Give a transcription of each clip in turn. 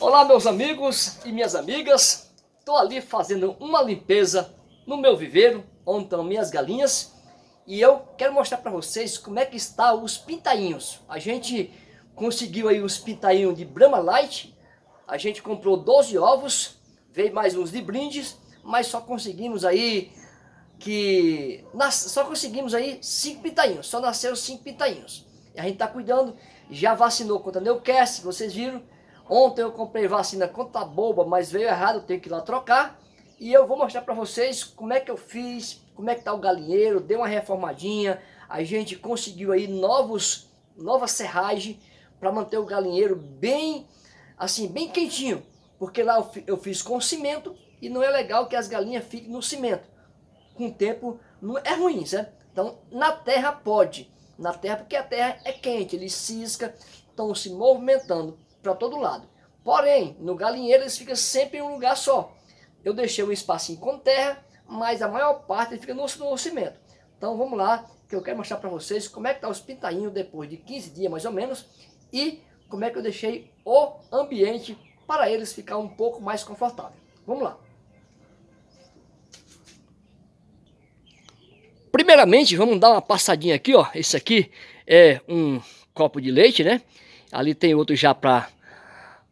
Olá meus amigos e minhas amigas, estou ali fazendo uma limpeza no meu viveiro, onde estão minhas galinhas e eu quero mostrar para vocês como é que está os pintainhos. A gente conseguiu aí os pintainhos de Brahma Light, a gente comprou 12 ovos, veio mais uns de brindes, mas só conseguimos aí que só conseguimos aí cinco pintainhos, só nasceram cinco pintainhos. E a gente está cuidando, já vacinou contra a vocês viram. Ontem eu comprei vacina contra boba, mas veio errado, tenho que ir lá trocar. E eu vou mostrar para vocês como é que eu fiz, como é que tá o galinheiro, deu uma reformadinha. A gente conseguiu aí novos, nova serragem para manter o galinheiro bem, assim, bem quentinho. Porque lá eu, eu fiz com cimento e não é legal que as galinhas fiquem no cimento com o tempo não é ruim, certo? Então, na terra pode. Na terra, porque a terra é quente, eles cisca, estão se movimentando para todo lado. Porém, no galinheiro eles ficam sempre em um lugar só. Eu deixei um espacinho com terra, mas a maior parte fica no, no cimento. Então vamos lá, que eu quero mostrar para vocês como é que tá os pintainhos depois de 15 dias mais ou menos. E como é que eu deixei o ambiente para eles ficar um pouco mais confortável. Vamos lá. Primeiramente, vamos dar uma passadinha aqui, ó. Esse aqui é um copo de leite, né? Ali tem outro já para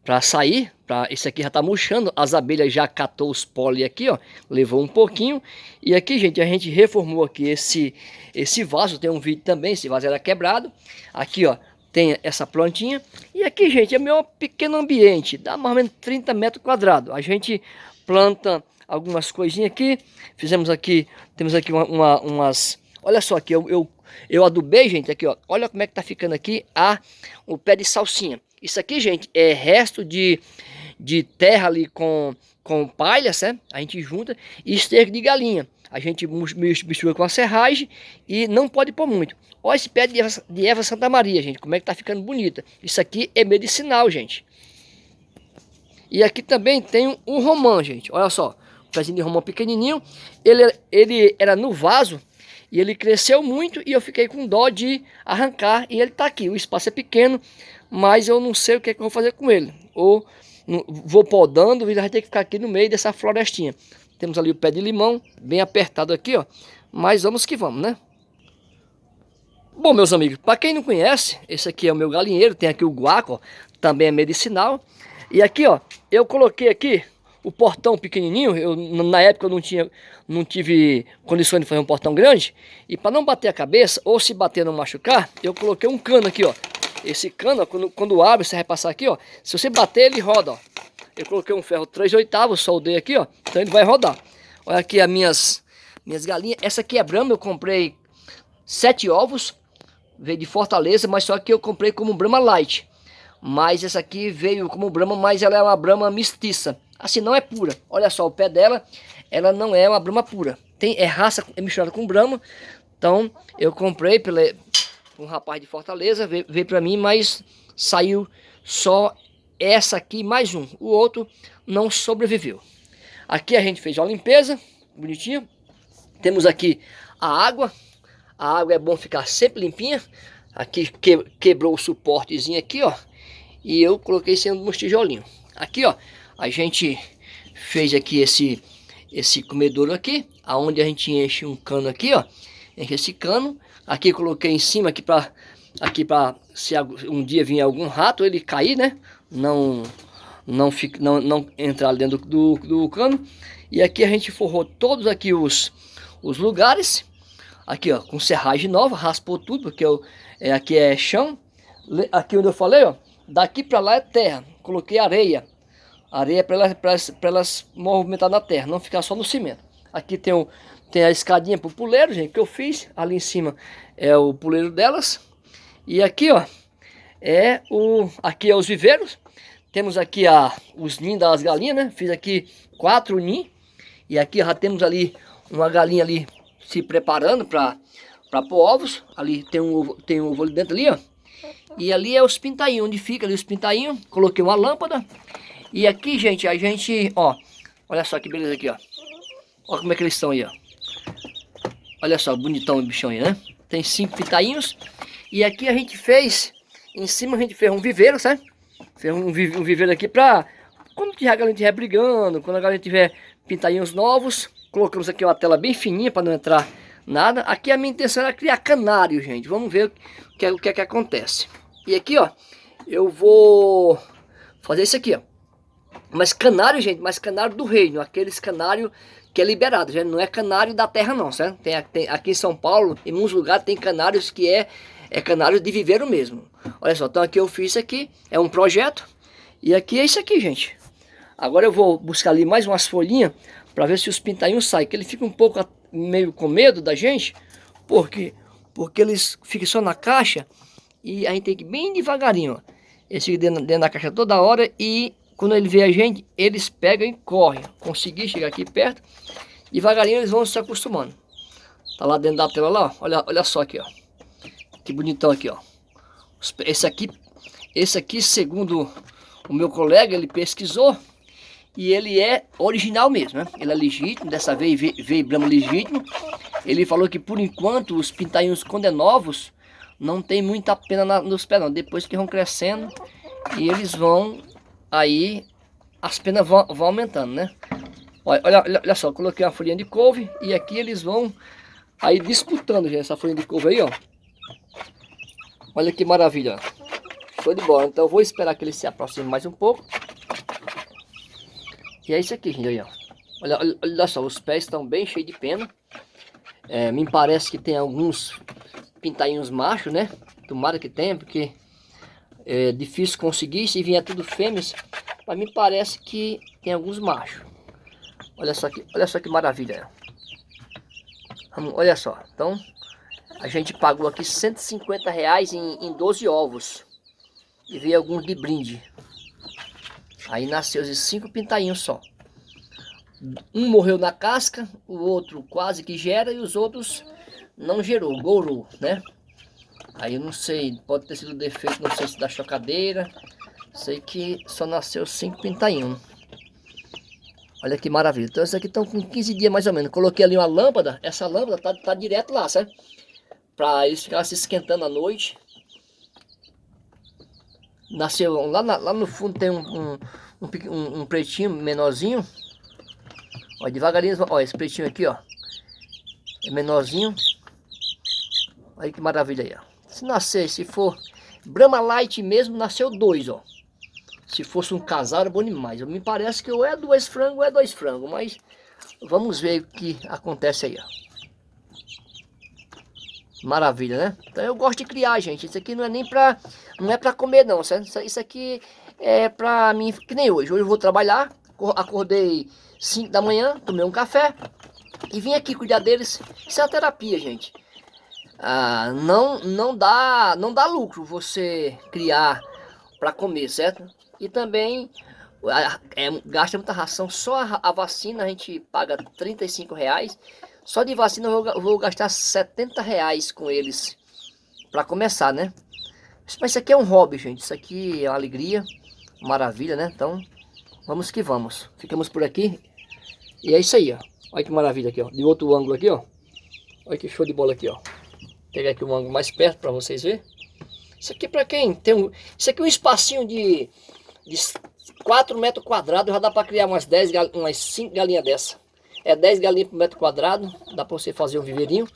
para sair, pra, esse aqui já tá murchando, as abelhas já catou os pólen aqui, ó, levou um pouquinho, e aqui, gente, a gente reformou aqui esse, esse vaso, tem um vídeo também, esse vaso era quebrado, aqui, ó, tem essa plantinha, e aqui, gente, é meu pequeno ambiente, dá mais ou menos 30 metros quadrados, a gente planta algumas coisinhas aqui. Fizemos aqui, temos aqui uma, uma, umas... Olha só aqui, eu, eu, eu adubei, gente, aqui, ó. Olha como é que tá ficando aqui a, o pé de salsinha. Isso aqui, gente, é resto de, de terra ali com, com palha, certo? A gente junta e esterco de galinha. A gente mistura com a serragem e não pode pôr muito. Olha esse pé de Eva, de Eva Santa Maria, gente, como é que tá ficando bonita. Isso aqui é medicinal, gente. E aqui também tem um, um romã, gente. Olha só pezinho de romão pequenininho. Ele, ele era no vaso e ele cresceu muito e eu fiquei com dó de arrancar e ele está aqui. O espaço é pequeno, mas eu não sei o que, é que eu vou fazer com ele. Ou vou podando e vai ter que ficar aqui no meio dessa florestinha. Temos ali o pé de limão, bem apertado aqui, ó. Mas vamos que vamos, né? Bom, meus amigos, para quem não conhece, esse aqui é o meu galinheiro, tem aqui o guaco, ó, também é medicinal. E aqui, ó, eu coloquei aqui o portão pequenininho, eu, na época eu não, tinha, não tive condições de fazer um portão grande, e para não bater a cabeça, ou se bater não machucar, eu coloquei um cano aqui, ó. Esse cano, quando, quando abre, você vai passar aqui, ó, se você bater, ele roda, ó. Eu coloquei um ferro 3 oitavos, soldei aqui, ó, então ele vai rodar. Olha aqui as minhas, minhas galinhas, essa aqui é Brahma, eu comprei sete ovos, veio de Fortaleza, mas só que eu comprei como Brahma Light. Mas essa aqui veio como Brahma, mas ela é uma Brahma mestiça. Assim, não é pura. Olha só, o pé dela, ela não é uma brama pura. Tem, é raça é misturada com brama. Então, eu comprei pela, um rapaz de Fortaleza, veio, veio para mim, mas saiu só essa aqui mais um. O outro não sobreviveu. Aqui a gente fez uma limpeza, bonitinho. Temos aqui a água. A água é bom ficar sempre limpinha. Aqui que, quebrou o suportezinho aqui, ó. E eu coloquei sendo uns tijolinhos. Aqui, ó, a gente fez aqui esse, esse comedouro aqui, aonde a gente enche um cano aqui, ó. Enche esse cano. Aqui coloquei em cima aqui para aqui para se um dia vir algum rato ele cair, né? Não não fica não, não entrar dentro do, do, cano. E aqui a gente forrou todos aqui os os lugares. Aqui, ó, com serragem nova, raspou tudo, porque eu, é, aqui é chão. Aqui onde eu falei, ó, daqui para lá é terra. Coloquei areia areia para elas, elas, elas movimentar na terra, não ficar só no cimento. Aqui tem, o, tem a escadinha para o puleiro, gente, que eu fiz. Ali em cima é o puleiro delas. E aqui, ó, é o, aqui é os viveiros. Temos aqui a, os ninhos das galinhas, né? Fiz aqui quatro ninhos. E aqui já temos ali uma galinha ali se preparando para para pôr ovos. Ali tem um ovo, tem um ovo ali dentro ali, ó. E ali é os pintainhos, onde fica ali os pintainhos. Coloquei uma lâmpada e aqui, gente, a gente, ó, olha só que beleza aqui, ó. Olha como é que eles estão aí, ó. Olha só, bonitão o bichão aí, né? Tem cinco pitainhos. E aqui a gente fez, em cima a gente fez um viveiro, sabe? Fez um, viveiro aqui pra, quando a galinha estiver brigando, quando a galinha tiver pintainhos novos, colocamos aqui uma tela bem fininha para não entrar nada. Aqui a minha intenção era criar canário, gente. Vamos ver o que, é, o que é que acontece. E aqui, ó, eu vou fazer isso aqui, ó. Mas canário, gente, mas canário do reino, aqueles canário que é liberado, gente, não é canário da terra não, certo? Tem, tem, aqui em São Paulo, em muitos lugares tem canários que é, é canário de viveiro mesmo. Olha só, então aqui eu fiz isso aqui, é um projeto, e aqui é isso aqui, gente. Agora eu vou buscar ali mais umas folhinhas para ver se os pintainhos saem, que ele fica um pouco meio com medo da gente, porque porque eles ficam só na caixa e a gente tem que ir bem devagarinho, ó. Ficam dentro, dentro da caixa toda hora e quando ele vê a gente, eles pegam e correm. Consegui chegar aqui perto. Devagarinho eles vão se acostumando. Tá lá dentro da tela lá. Olha, olha só aqui, ó. Que bonitão aqui, ó. Esse aqui, esse aqui, segundo o meu colega, ele pesquisou. E ele é original mesmo, né? Ele é legítimo, dessa vez veio, veio Brahma legítimo. Ele falou que por enquanto os pintainhos quando é novos, não tem muita pena na, nos pés não. Depois que vão crescendo e eles vão aí as penas vão, vão aumentando, né? Olha, olha, olha só, coloquei uma folhinha de couve e aqui eles vão aí disputando, gente, essa folhinha de couve aí, ó. Olha que maravilha, Show de bola. Então eu vou esperar que ele se aproxime mais um pouco. E é isso aqui, gente, aí, ó. Olha, olha, olha só, os pés estão bem cheios de pena. É, me parece que tem alguns pintainhos machos, né? Tomara que tenha, porque é difícil conseguir, se vier tudo fêmeas, mas me parece que tem alguns machos. Olha só que, olha só que maravilha. olha só, então a gente pagou aqui 150 reais em, em 12 ovos. E veio alguns de brinde. Aí nasceu esses cinco pintainhos só. Um morreu na casca, o outro quase que gera e os outros não gerou, gorou, né? Aí eu não sei, pode ter sido defeito, não sei se da chocadeira. Sei que só nasceu 5 pintainhos. Olha que maravilha. Então esses aqui estão com 15 dias mais ou menos. Coloquei ali uma lâmpada. Essa lâmpada tá, tá direto lá, certo? Para eles ficarem se esquentando à noite. Nasceu lá, na, lá no fundo tem um, um, um, um pretinho menorzinho. Olha, devagarinho. Olha, esse pretinho aqui, ó. É menorzinho. Olha que maravilha aí, ó. Se nascer, se for Brahma Light mesmo, nasceu dois, ó. Se fosse um casal, era bom demais. Me parece que ou é dois frangos ou é dois frangos, mas vamos ver o que acontece aí, ó. Maravilha, né? Então eu gosto de criar, gente. Isso aqui não é nem pra, não é pra comer, não, certo? Isso aqui é pra mim, que nem hoje. Hoje eu vou trabalhar, acordei 5 da manhã, tomei um café e vim aqui cuidar deles. Isso é terapia, gente ah, não, não, dá, não dá lucro você criar para comer, certo? E também é, gasta muita ração, só a, a, vacina a gente paga 35 reais. Só de vacina eu vou, vou gastar 70 reais com eles para começar, né? Mas isso aqui é um hobby, gente. Isso aqui é uma alegria, maravilha, né? Então, vamos que vamos. Ficamos por aqui. E é isso aí, ó. Olha que maravilha aqui, ó. De outro ângulo aqui, ó. Olha que show de bola aqui, ó pegar aqui o ângulo mais perto para vocês verem. Isso aqui para quem tem um... Isso aqui é um espacinho de, de 4 metros quadrados, já dá para criar umas 10, umas 5 galinhas dessa. É 10 galinhas por metro quadrado, dá para você fazer um viveirinho.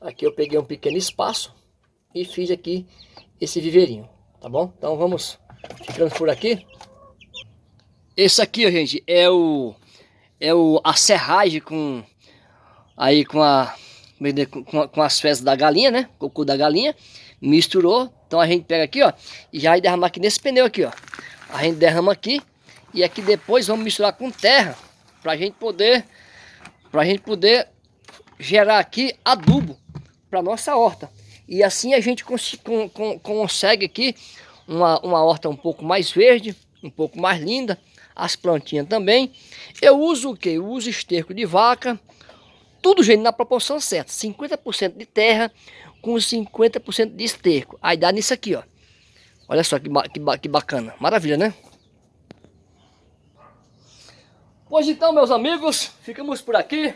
Aqui eu peguei um pequeno espaço e fiz aqui esse viveirinho, tá bom? Então vamos ficando por aqui. Esse aqui, gente, é o é o a serragem com aí com a com, com as fezes da galinha, né? Cocô da galinha. Misturou. Então a gente pega aqui, ó. E já vai derramar aqui nesse pneu aqui, ó. A gente derrama aqui. E aqui depois vamos misturar com terra. Pra gente poder... Pra gente poder gerar aqui adubo para nossa horta. E assim a gente cons con con consegue aqui uma, uma horta um pouco mais verde, um pouco mais linda. As plantinhas também. Eu uso o que? Eu uso esterco de vaca, tudo, gente, na proporção certa. 50% de terra com 50% de esterco. Aí dá nisso aqui, ó. Olha só que, que, que bacana. Maravilha, né? Pois então, meus amigos, ficamos por aqui.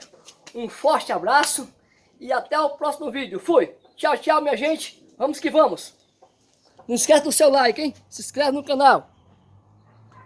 Um forte abraço e até o próximo vídeo. Fui! Tchau, tchau, minha gente. Vamos que vamos. Não esquece do seu like, hein? Se inscreve no canal.